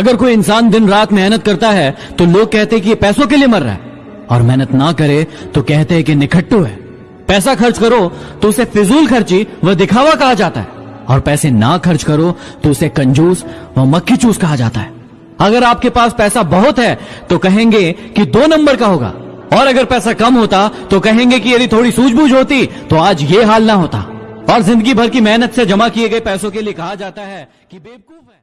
अगर कोई इंसान दिन रात मेहनत करता है तो लोग कहते हैं कि ये पैसों के लिए मर रहा है। और मेहनत ना करे तो कहते हैं कि निखट्टू है। पैसा खर्च करो तो उसे फिजूल खर्ची व दिखावा कहा जाता है। और पैसे ना खर्च करो तो उसे कंजूस व मक्खी चूस कहा जाता है। अगर आपके पास पैसा बहुत है तो कहेंगे कि दो नंबर का होगा। और अगर पैसा कम होता तो कहेंगे कि यदि थोड़ी सूझबूझ होती तो आज ये हाल ना होता। और ज़िंदगी भर की मेहनत से जमा किए गए पैसों के लिए कहा जाता है कि बेवकूफ़ है।